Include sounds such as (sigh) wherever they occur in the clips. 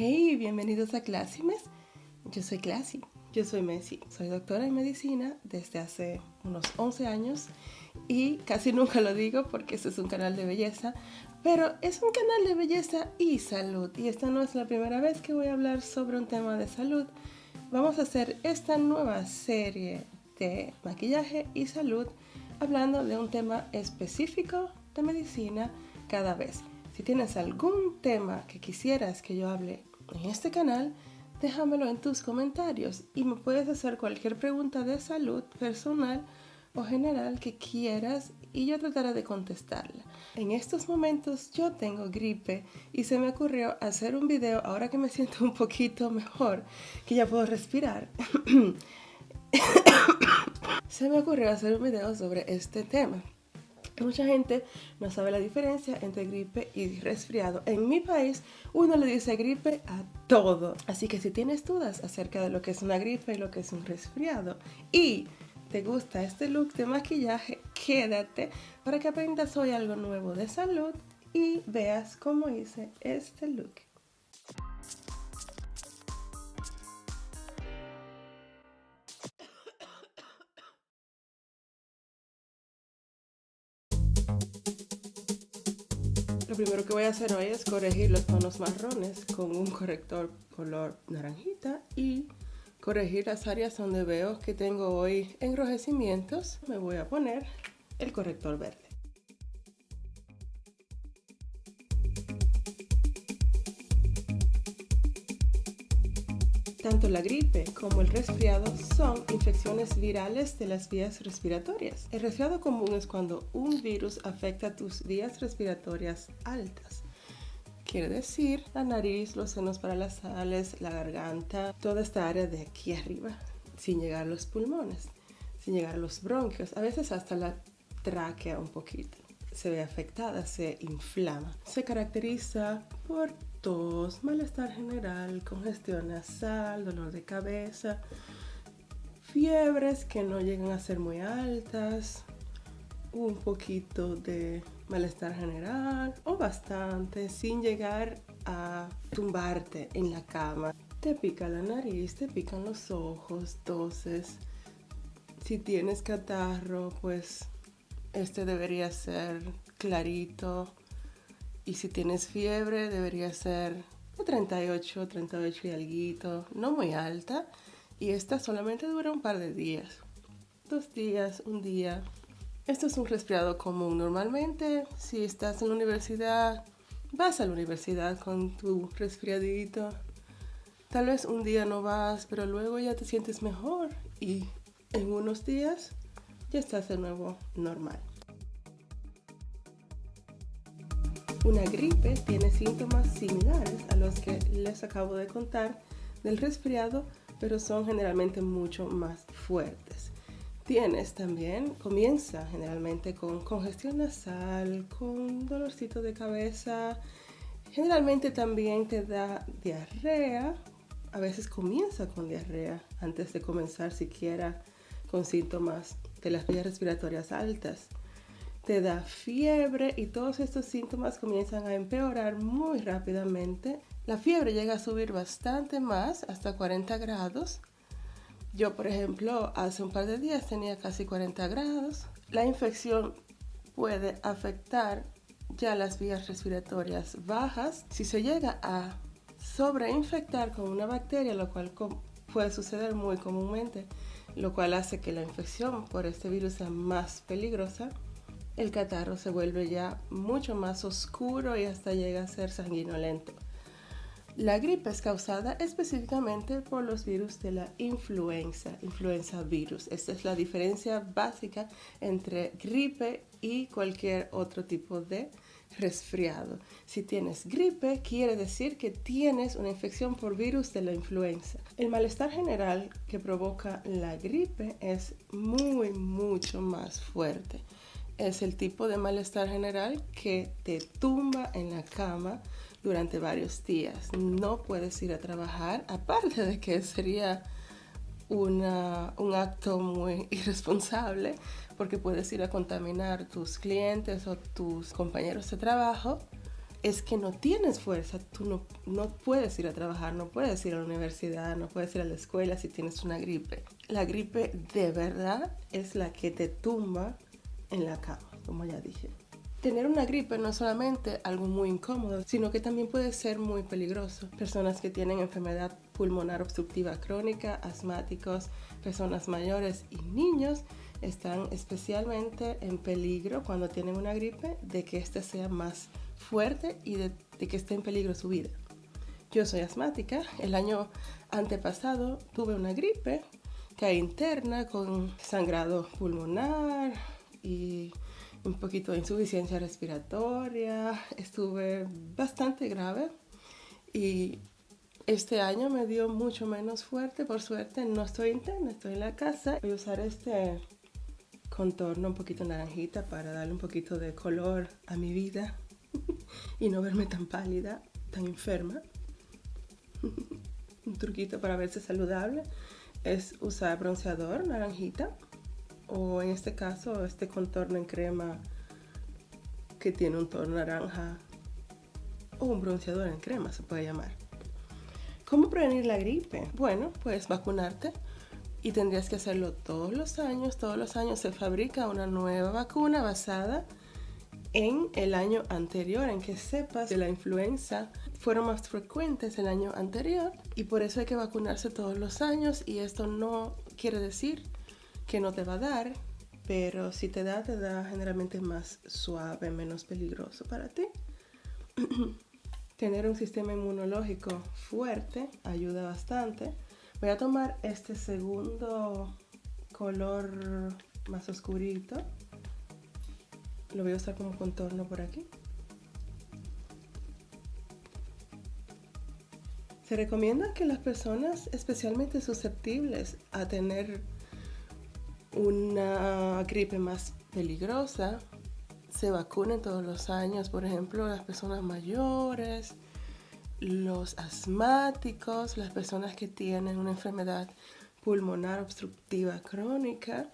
Hey, bienvenidos a Clásimes. Yo soy Classy. Yo soy Messi. Soy doctora en medicina desde hace unos 11 años y casi nunca lo digo porque este es un canal de belleza, pero es un canal de belleza y salud. Y esta no es la primera vez que voy a hablar sobre un tema de salud. Vamos a hacer esta nueva serie de maquillaje y salud hablando de un tema específico de medicina cada vez. Si tienes algún tema que quisieras que yo hable en este canal, déjamelo en tus comentarios y me puedes hacer cualquier pregunta de salud personal o general que quieras y yo trataré de contestarla. En estos momentos yo tengo gripe y se me ocurrió hacer un video ahora que me siento un poquito mejor, que ya puedo respirar. (coughs) se me ocurrió hacer un video sobre este tema. Mucha gente no sabe la diferencia entre gripe y resfriado. En mi país uno le dice gripe a todo. Así que si tienes dudas acerca de lo que es una gripe y lo que es un resfriado y te gusta este look de maquillaje, quédate para que aprendas hoy algo nuevo de salud y veas cómo hice este look. Primero que voy a hacer hoy es corregir los tonos marrones con un corrector color naranjita y corregir las áreas donde veo que tengo hoy enrojecimientos. Me voy a poner el corrector verde. Tanto la gripe como el resfriado son infecciones virales de las vías respiratorias. El resfriado común es cuando un virus afecta tus vías respiratorias altas. Quiere decir la nariz, los senos paranasales, la garganta, toda esta área de aquí arriba, sin llegar a los pulmones, sin llegar a los bronquios, a veces hasta la tráquea un poquito. Se ve afectada, se inflama. Se caracteriza por tos, malestar general, congestión nasal, dolor de cabeza, fiebres que no llegan a ser muy altas, un poquito de malestar general o bastante sin llegar a tumbarte en la cama. Te pica la nariz, te pican los ojos, toses. Si tienes catarro, pues este debería ser clarito, y si tienes fiebre, debería ser de 38, 38 y algo, no muy alta. Y esta solamente dura un par de días. Dos días, un día. Esto es un resfriado común. Normalmente, si estás en la universidad, vas a la universidad con tu resfriadito. Tal vez un día no vas, pero luego ya te sientes mejor y en unos días ya estás de nuevo normal. Una gripe tiene síntomas similares a los que les acabo de contar del resfriado, pero son generalmente mucho más fuertes. Tienes también, comienza generalmente con congestión nasal, con dolorcito de cabeza, generalmente también te da diarrea, a veces comienza con diarrea antes de comenzar siquiera con síntomas de las vías respiratorias altas te da fiebre y todos estos síntomas comienzan a empeorar muy rápidamente. La fiebre llega a subir bastante más, hasta 40 grados. Yo, por ejemplo, hace un par de días tenía casi 40 grados. La infección puede afectar ya las vías respiratorias bajas. Si se llega a sobreinfectar con una bacteria, lo cual puede suceder muy comúnmente, lo cual hace que la infección por este virus sea más peligrosa, el catarro se vuelve ya mucho más oscuro y hasta llega a ser sanguinolento. La gripe es causada específicamente por los virus de la influenza, influenza virus. Esta es la diferencia básica entre gripe y cualquier otro tipo de resfriado. Si tienes gripe, quiere decir que tienes una infección por virus de la influenza. El malestar general que provoca la gripe es muy, mucho más fuerte es el tipo de malestar general que te tumba en la cama durante varios días. No puedes ir a trabajar, aparte de que sería un acto muy (laughs) irresponsable porque puedes ir a contaminar tus clientes o tus compañeros de trabajo. es que no tienes fuerza, tú no, no puedes ir a trabajar, no puedes ir a la universidad, no puedes ir a la escuela si tienes una gripe. La gripe de verdad es la que te tumba en la cama, como ya dije. Tener una gripe no es solamente algo muy incómodo, sino que también puede ser muy peligroso. Personas que tienen enfermedad pulmonar obstructiva crónica, asmáticos, personas mayores y niños están especialmente en peligro cuando tienen una gripe de que éste sea más fuerte y de, que esté en peligro su vida. Yo soy asmática. El año antepasado tuve una gripe que interna con sangrado pulmonar y un poquito de insuficiencia respiratoria. Estuve bastante grave y este año me dio mucho menos fuerte. Por suerte no estoy interna, estoy en la casa. Voy a usar este contorno un poquito naranjita para darle un poquito de color a mi vida (laughs) y no verme tan pálida, tan enferma. (laughs) un truquito para verse saludable es usar bronceador naranjita o en este caso este contorno en crema que tiene un tono naranja o un bronceador en crema se puede llamar. ¿Cómo prevenir la gripe? Bueno, pues vacunarte y tendrías que hacerlo todos los años. Todos los años se fabrica una nueva vacuna basada en el año anterior, en que sepas que la influenza fueron más frecuentes el año anterior y por eso hay que vacunarse todos los años y esto no quiere decir que no te va a dar, pero si te da, te da generalmente más suave, menos peligroso para ti. (clears throat) Tener un sistema inmunológico fuerte ayuda bastante. Voy a tomar este segundo color más oscurito lo voy a usar como contorno por aquí. Se recomienda que las personas especialmente susceptibles a tener una gripe más peligrosa se vacunen todos los años. Por ejemplo, las personas mayores, los asmáticos, las personas que tienen una enfermedad pulmonar obstructiva crónica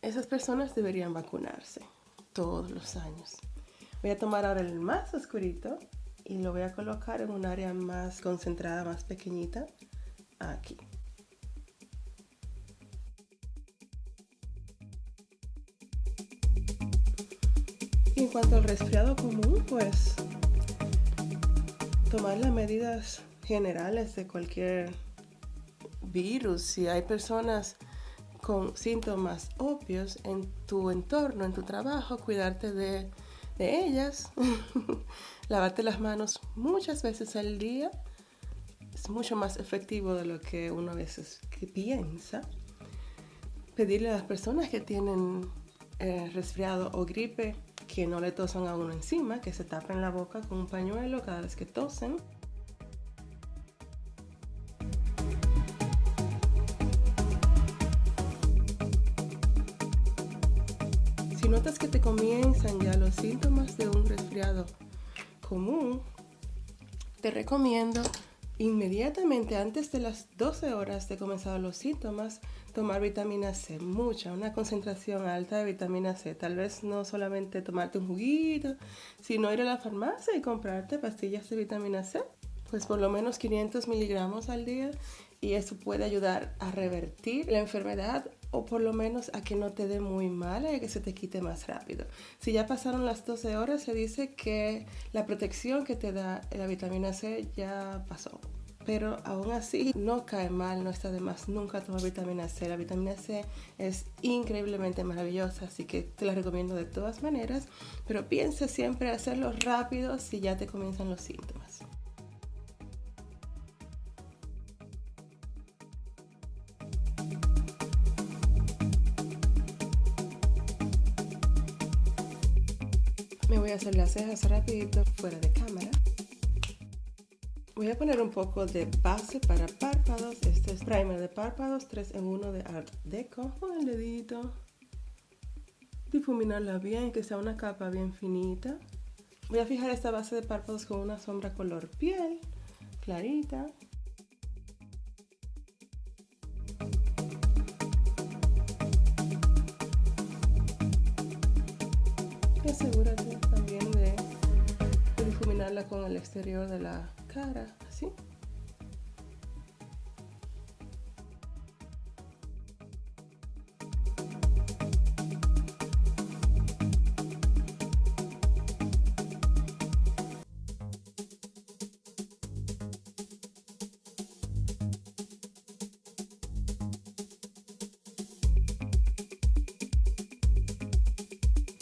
esas personas deberían vacunarse todos los años. Voy a tomar ahora el más oscurito y lo voy a colocar en un área más concentrada, más pequeñita, aquí. En cuanto al resfriado común, pues tomar las medidas generales de cualquier virus. Si hay personas con síntomas obvios en tu entorno, en tu trabajo, cuidarte de, ellas, (laughs) lavarte las manos muchas veces al día, es mucho más efectivo de lo que uno a veces piensa. Pedirle a las personas que tienen eh, resfriado o gripe que no le tosan a uno encima, que se tapen la boca con un pañuelo cada vez que tosen. notas que te comienzan ya los síntomas de un resfriado común, te recomiendo inmediatamente antes de las 12 horas de comenzar los síntomas tomar vitamina C, mucha, una concentración alta de vitamina C. Tal vez no solamente tomarte un juguito, sino ir a la farmacia y comprarte pastillas de vitamina C, pues por lo menos 500 miligramos al día y eso puede ayudar a revertir la enfermedad o por lo menos a que no te dé muy mal y a que se te quite más rápido. Si ya pasaron las 12 horas, se dice que la protección que te da la vitamina C ya pasó. Pero aún así no cae mal, no está de más nunca tomar vitamina C. La vitamina C es increíblemente maravillosa, así que te la recomiendo de todas maneras. Pero piensa siempre hacerlo rápido si ya te comienzan los síntomas. Hacer las cejas rapidito fuera de cámara. Voy a poner un poco de base para párpados. Este es primer de párpados 3 en 1 de Art Deco. Con el dedito. Difuminarla bien, que sea una capa bien finita. Voy a fijar esta base de párpados con una sombra color piel, clarita. asegúrate con el exterior de la cara, así.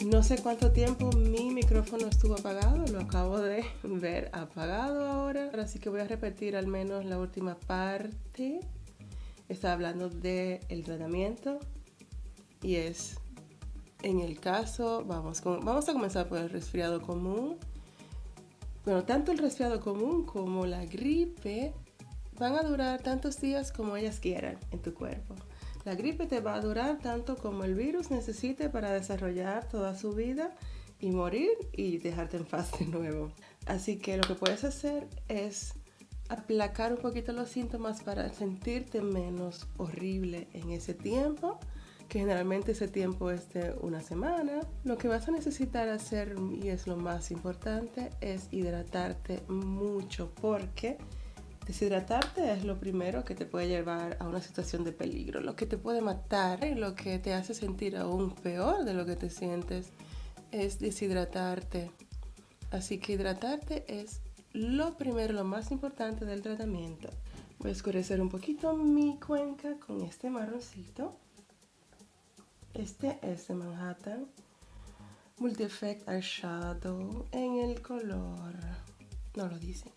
No sé cuánto tiempo mi micrófono estuvo apagado, lo acabo de (laughs) ver apagado ahora, así que voy a repetir al menos la última parte. Estaba hablando del el tratamiento y es en el caso, vamos, vamos a comenzar por el resfriado común. Bueno, tanto el resfriado común como la gripe van a durar tantos días como ellas quieran en tu cuerpo. La gripe te va a durar tanto como el virus necesite para desarrollar toda su vida y morir y dejarte en paz de nuevo. Así que lo que puedes hacer es aplacar un poquito los síntomas para sentirte menos horrible en ese tiempo, que generalmente ese tiempo es de una semana. Lo que vas a necesitar hacer, y es lo más importante, es hidratarte mucho porque Deshidratarte es lo primero que te puede llevar a una situación de peligro, lo que te puede matar y lo que te hace sentir aún peor de lo que te sientes es deshidratarte. Así que hidratarte es lo primero, lo más importante del tratamiento. Voy a oscurecer un poquito mi cuenca con este marroncito. Este es de Manhattan Multi Effect Eyeshadow en el color, no lo dice.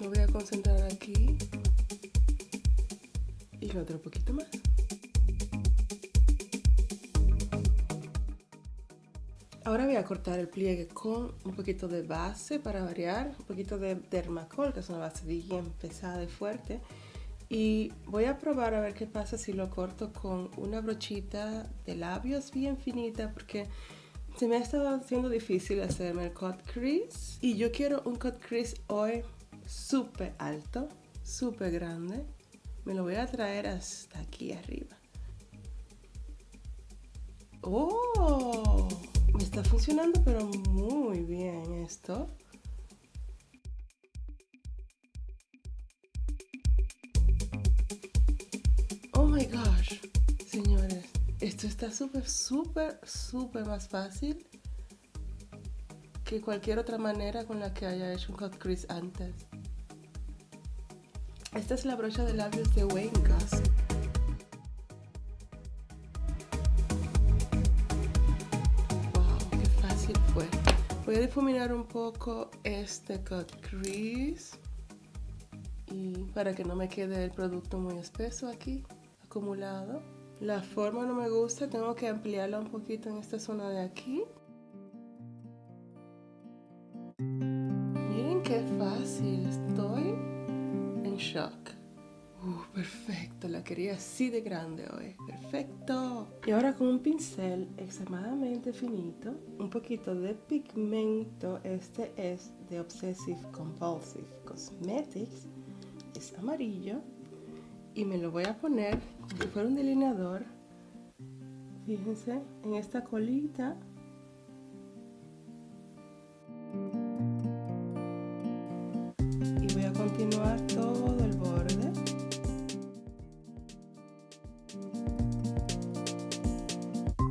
Me voy a concentrar aquí y otro poquito más. Ahora voy a cortar el pliegue con un poquito de base para variar, un poquito de Dermacol, que es una base bien pesada y fuerte. Y voy a probar a ver qué pasa si lo corto con una brochita de labios bien finita, porque se me ha estado haciendo difícil hacerme el cut crease. Y yo quiero un cut crease hoy súper alto, súper grande. Me lo voy a traer hasta aquí arriba. ¡Oh! Me está funcionando pero muy bien esto. Oh my gosh, señores. Esto está súper, súper, súper más fácil que cualquier otra manera con la que haya hecho un cut crease antes. Esta es la brocha de labios de Wayne Gus. Wow, qué fácil fue. Voy a difuminar un poco este cut crease y para que no me quede el producto muy espeso aquí, acumulado. La forma no me gusta, tengo que ampliarla un poquito en esta zona de aquí. Miren qué fácil estoy shock. Uh, perfecto, la quería así de grande hoy. Perfecto. Y ahora con un pincel extremadamente finito, un poquito de pigmento. Este es de Obsessive Compulsive Cosmetics. Es amarillo. Y me lo voy a poner como si fuera un delineador. Fíjense en esta colita.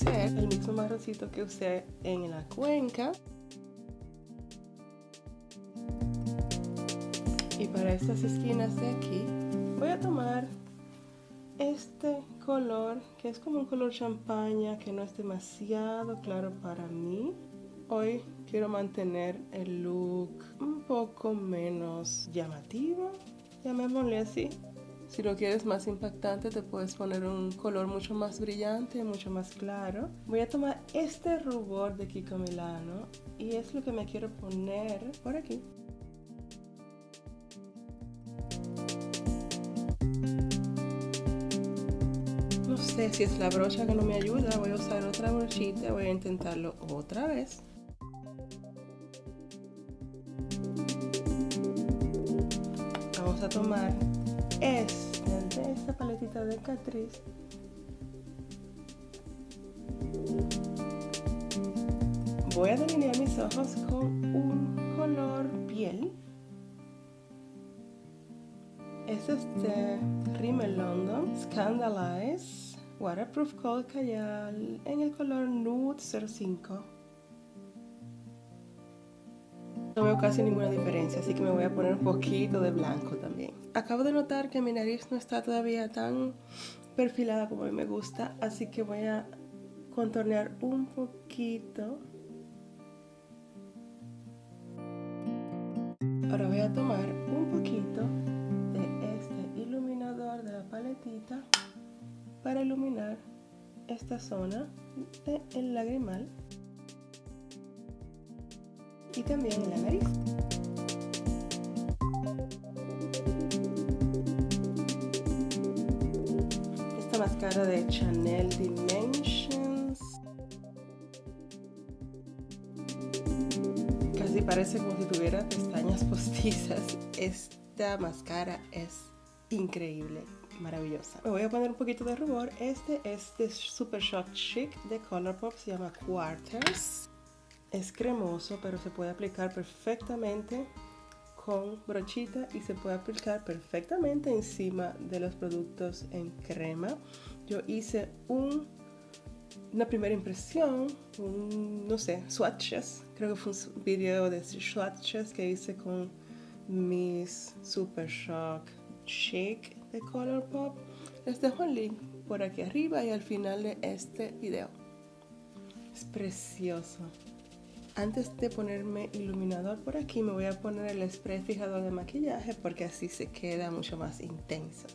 el mismo marroncito que usé en la cuenca. Y para estas esquinas de aquí voy a tomar este color que es como un color champaña que no es demasiado claro para mí. Hoy quiero mantener el look un poco menos llamativo, llamémosle así. Si lo quieres más impactante, te puedes poner un color mucho más brillante, mucho más claro. Voy a tomar este rubor de Kiko Milano y es lo que me quiero poner por aquí. No sé si es la brocha que no me ayuda, voy a usar otra brochita, voy a intentarlo otra vez. Vamos a tomar es de esta paletita de Catrice. Voy a delinear mis ojos con un color piel. Este es de Rimmel London Scandalize Waterproof Cold Cayal en el color Nude 05 no veo casi ninguna diferencia, así que me voy a poner un poquito de blanco también. Acabo de notar que mi nariz no está todavía tan perfilada como a mí me gusta, así que voy a contornear un poquito. Ahora voy a tomar un poquito de este iluminador de la paletita para iluminar esta zona del lagrimal y también en la nariz. Esta máscara de Chanel Dimensions. Casi parece como si tuviera pestañas (laughs) postizas. Esta máscara es increíble maravillosa. Me voy a poner un poquito de rubor. Este es de Super Shock Chic de Colourpop, se llama Quarters. Es cremoso, pero se puede aplicar perfectamente con brochita y se puede aplicar perfectamente encima de los productos en crema. Yo hice un, una primera impresión, no sé, swatches. Creo que fue un video de swatches que hice con mis Super Shock Shake de Colourpop. Les dejo el link por aquí arriba y al final de este video. Es precioso. Antes de ponerme iluminador por aquí me voy a poner el spray fijador de maquillaje porque así se queda mucho más intenso.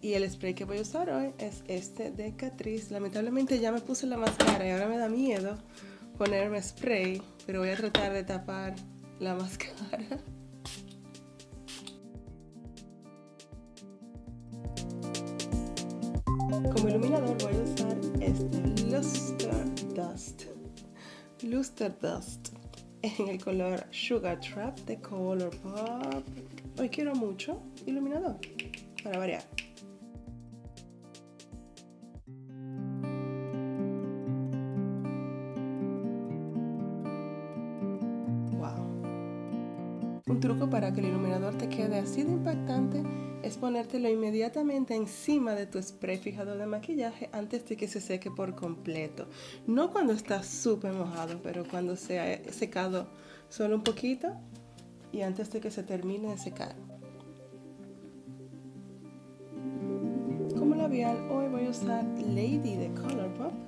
Y el spray que voy a usar hoy es este de Catrice. Lamentablemente ya me puse la máscara y ahora me da miedo ponerme spray, pero voy a tratar de tapar la máscara. Como iluminador voy a usar este Luster Dust. Luster Dust en el color Sugar Trap de Colourpop. Hoy quiero mucho iluminador para variar. Un truco para que el iluminador te quede así de impactante es ponértelo inmediatamente encima de tu spray fijador de maquillaje antes de que se seque por completo. No cuando está súper mojado, pero cuando se ha secado solo un poquito y antes de que se termine de secar. Como labial, hoy voy a usar Lady de Colourpop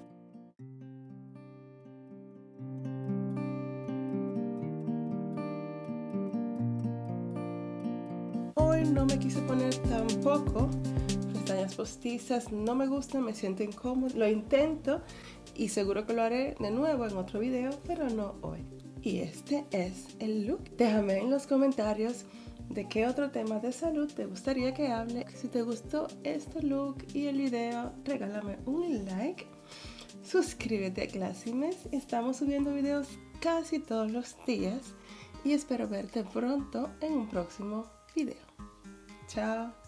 no me quise poner tampoco pestañas postizas, no me gustan, me siento incómodo, lo intento y seguro que lo haré de nuevo en otro video, pero no hoy. Y este es el look. Déjame en los comentarios de qué otro tema de salud te gustaría que hable. Si te gustó este look y el video, regálame un like. Suscríbete a Classimes. Estamos subiendo videos casi todos los días y espero verte pronto en un próximo video. Ciao